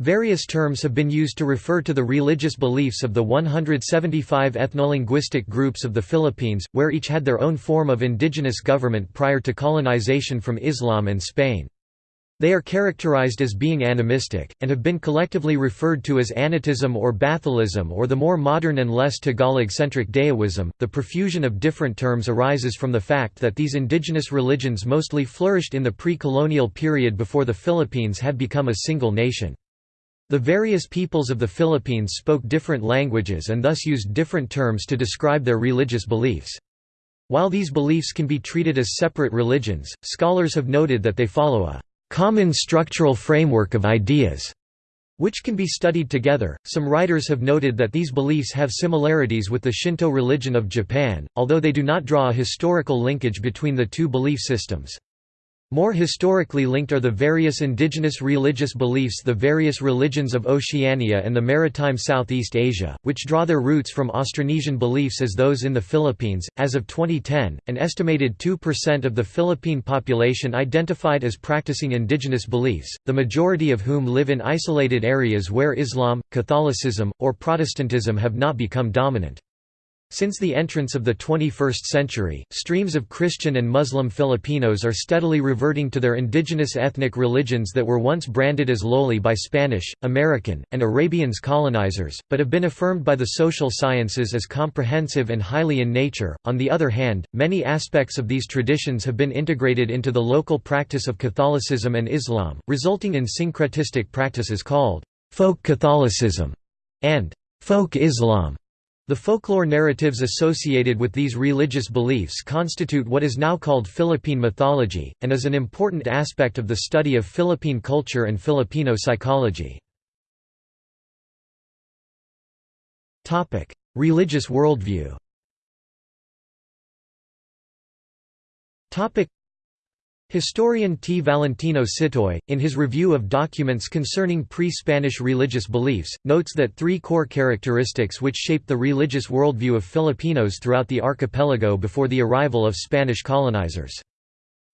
Various terms have been used to refer to the religious beliefs of the 175 ethnolinguistic groups of the Philippines, where each had their own form of indigenous government prior to colonization from Islam and Spain. They are characterized as being animistic, and have been collectively referred to as Anitism or Bathalism or the more modern and less Tagalog-centric Dayawism. The profusion of different terms arises from the fact that these indigenous religions mostly flourished in the pre-colonial period before the Philippines had become a single nation. The various peoples of the Philippines spoke different languages and thus used different terms to describe their religious beliefs. While these beliefs can be treated as separate religions, scholars have noted that they follow a common structural framework of ideas, which can be studied together. Some writers have noted that these beliefs have similarities with the Shinto religion of Japan, although they do not draw a historical linkage between the two belief systems. More historically linked are the various indigenous religious beliefs the various religions of Oceania and the maritime Southeast Asia, which draw their roots from Austronesian beliefs as those in the Philippines. As of 2010, an estimated 2% of the Philippine population identified as practicing indigenous beliefs, the majority of whom live in isolated areas where Islam, Catholicism, or Protestantism have not become dominant. Since the entrance of the 21st century, streams of Christian and Muslim Filipinos are steadily reverting to their indigenous ethnic religions that were once branded as lowly by Spanish, American, and Arabians colonizers, but have been affirmed by the social sciences as comprehensive and highly in nature. On the other hand, many aspects of these traditions have been integrated into the local practice of Catholicism and Islam, resulting in syncretistic practices called folk Catholicism and folk Islam. The folklore narratives associated with these religious beliefs constitute what is now called Philippine mythology, and is an important aspect of the study of Philippine culture and Filipino psychology. Religious worldview Historian T. Valentino Sitoy, in his review of documents concerning pre-Spanish religious beliefs, notes that three core characteristics which shaped the religious worldview of Filipinos throughout the archipelago before the arrival of Spanish colonizers.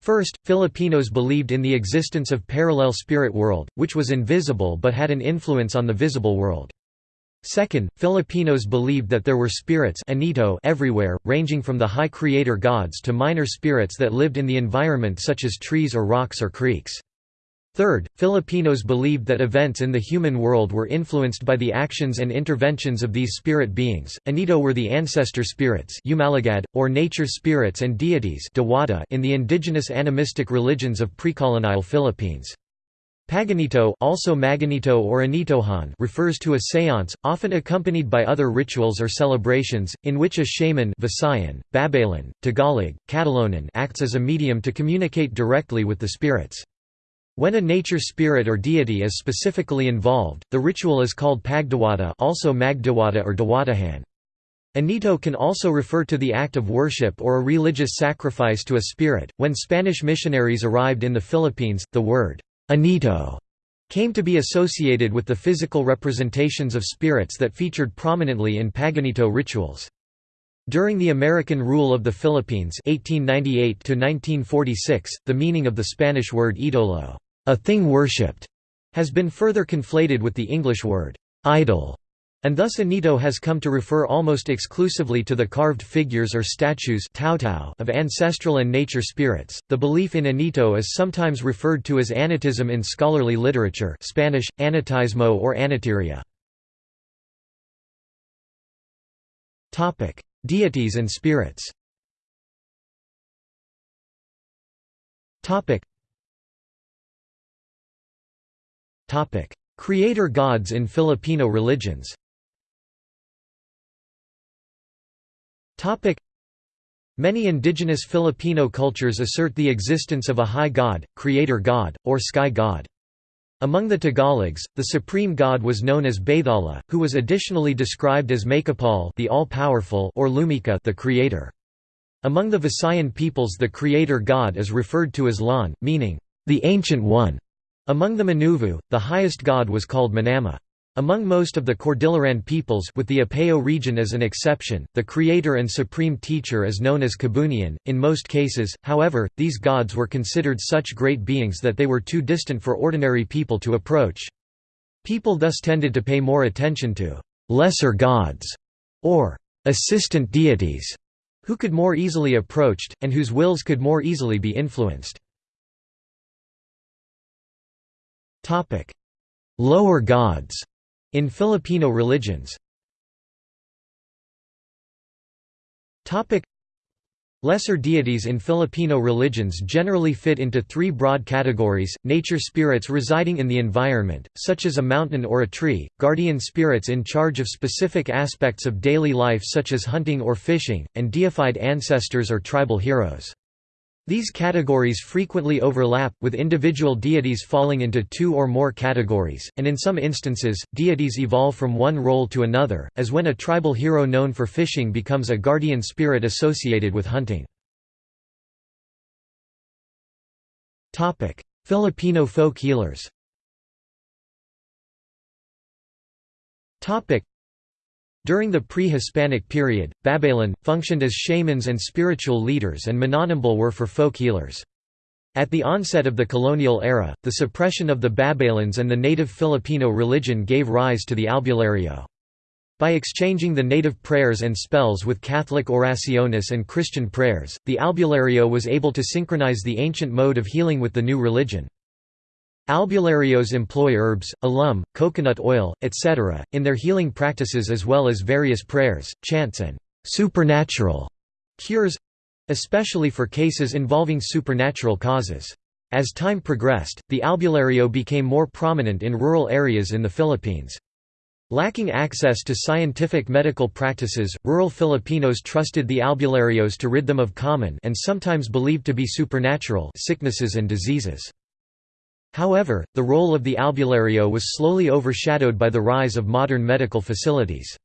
First, Filipinos believed in the existence of parallel spirit world, which was invisible but had an influence on the visible world. Second, Filipinos believed that there were spirits anito everywhere, ranging from the high creator gods to minor spirits that lived in the environment such as trees or rocks or creeks. Third, Filipinos believed that events in the human world were influenced by the actions and interventions of these spirit beings. Anito were the ancestor spirits or nature spirits and deities in the indigenous animistic religions of precolonial Philippines. Paganito also Maganito or Anitohan refers to a séance, often accompanied by other rituals or celebrations, in which a shaman Visayan, Babaylan, Tagalog, Catalonan acts as a medium to communicate directly with the spirits. When a nature spirit or deity is specifically involved, the ritual is called Pagdiwata also Magdiwata or Diwatahan. Anito can also refer to the act of worship or a religious sacrifice to a spirit. When Spanish missionaries arrived in the Philippines, the word Anito came to be associated with the physical representations of spirits that featured prominently in Paganito rituals. During the American rule of the Philippines 1898 the meaning of the Spanish word idolo, a thing worshipped, has been further conflated with the English word idol, and thus Anito has come to refer almost exclusively to the carved figures or statues of ancestral and nature spirits. The belief in Anito is sometimes referred to as anitism in scholarly literature, Spanish anitismo or. Topic: Deities and spirits. Topic. Topic: Creator gods in Filipino religions. Many indigenous Filipino cultures assert the existence of a high god, creator god, or sky god. Among the Tagalogs, the supreme god was known as Bathala, who was additionally described as Maykapal the all-powerful or Lumikha the creator. Among the Visayan peoples the creator god is referred to as Laon, meaning, the ancient one. Among the Manuvu, the highest god was called Manama. Among most of the Cordilleran peoples with the Apayao region as an exception, the creator and supreme teacher is known as Kabunian. In most cases, however, these gods were considered such great beings that they were too distant for ordinary people to approach. People thus tended to pay more attention to «lesser gods» or «assistant deities» who could more easily approached, and whose wills could more easily be influenced. Lower gods in Filipino religions Lesser deities in Filipino religions generally fit into three broad categories, nature spirits residing in the environment, such as a mountain or a tree, guardian spirits in charge of specific aspects of daily life such as hunting or fishing, and deified ancestors or tribal heroes. These categories frequently overlap, with individual deities falling into two or more categories, and in some instances, deities evolve from one role to another, as when a tribal hero known for fishing becomes a guardian spirit associated with hunting. Filipino folk healers during the pre-Hispanic period, Babaylan, functioned as shamans and spiritual leaders and Mananambal were for folk healers. At the onset of the colonial era, the suppression of the Babaylans and the native Filipino religion gave rise to the albulario. By exchanging the native prayers and spells with Catholic oraciones and Christian prayers, the albulario was able to synchronize the ancient mode of healing with the new religion. Albularios employ herbs, alum, coconut oil, etc., in their healing practices as well as various prayers, chants and supernatural cures especially for cases involving supernatural causes. As time progressed, the albulario became more prominent in rural areas in the Philippines. Lacking access to scientific medical practices, rural Filipinos trusted the albularios to rid them of common and sometimes believed to be supernatural sicknesses and diseases. However, the role of the albulario was slowly overshadowed by the rise of modern medical facilities.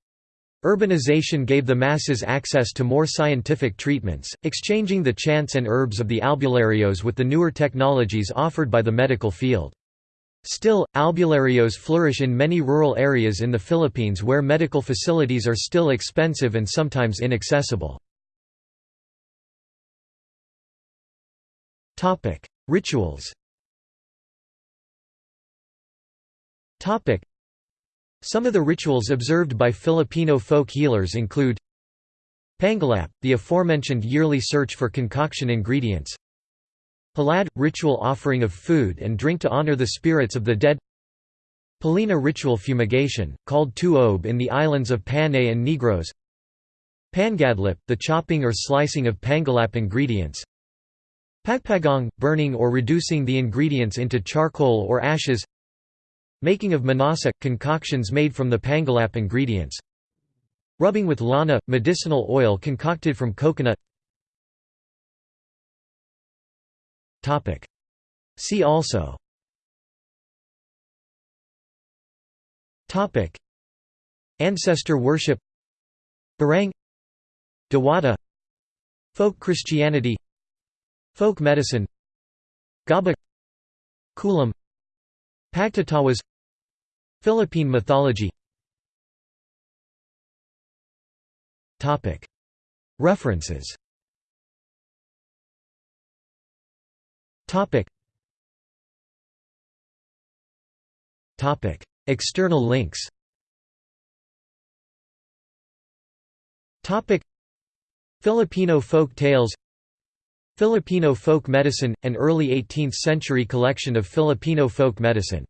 Urbanization gave the masses access to more scientific treatments, exchanging the chants and herbs of the albularios with the newer technologies offered by the medical field. Still, albularios flourish in many rural areas in the Philippines where medical facilities are still expensive and sometimes inaccessible. Rituals Some of the rituals observed by Filipino folk healers include Pangalap, the aforementioned yearly search for concoction ingredients Palad – ritual offering of food and drink to honor the spirits of the dead Palina ritual fumigation, called tuob in the islands of Panay and Negros Pangadlip – the chopping or slicing of pangalap ingredients Pagpagong – burning or reducing the ingredients into charcoal or ashes Making of manasa – concoctions made from the pangalap ingredients. Rubbing with lana – medicinal oil concocted from coconut. See also. Ancestor worship. Barang. Diwata Folk Christianity. Folk medicine. Gaba. Kulam Pagtatawas Philippine mythology. References. External links. Filipino folk tales Filipino folk medicine – an early 18th-century collection of Filipino folk medicine